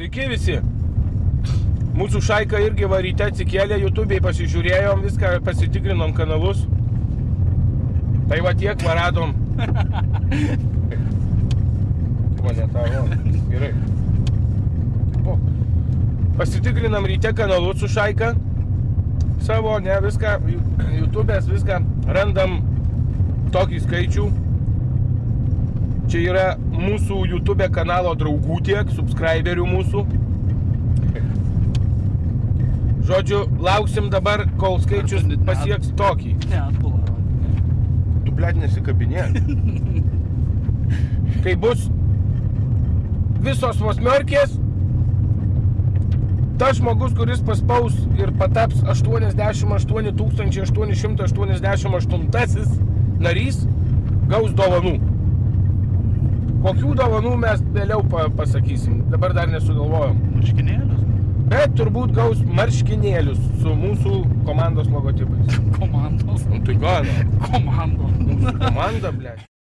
Sveiki visi. Mūsų šaika irgi varyte atsikėlė, YouTube'ai pasižiūrėjom, viską pasitikrinom kanalus. Tai va tiek varadom. Mane tavo. Gerai. O. Pasitikrinam ryte kanalus su šaika. Savo, ne, viską, YouTube'ės viską randam tokį skaičių. Čia yra mūsų YouTube kanalo draugų tiek, subscriberių mūsų. Žodžiu, lauksim dabar, kol skaičius pasieks tokį. Ne, atbulą rodė. Tu, blėt, nesikabinė. Kai bus visos vos merkės, tas žmogus, kuris paspaus ir pataps 88 888 narys, gaus dovanų. Kokių dovanų mes vėliau pa pasakysim, dabar dar nesugalvojom. Marškinėlius. Bet turbūt gaus marškinėlius su mūsų komandos logotipais. Komandos. Nu tai gal, Komandos. komanda, blėt.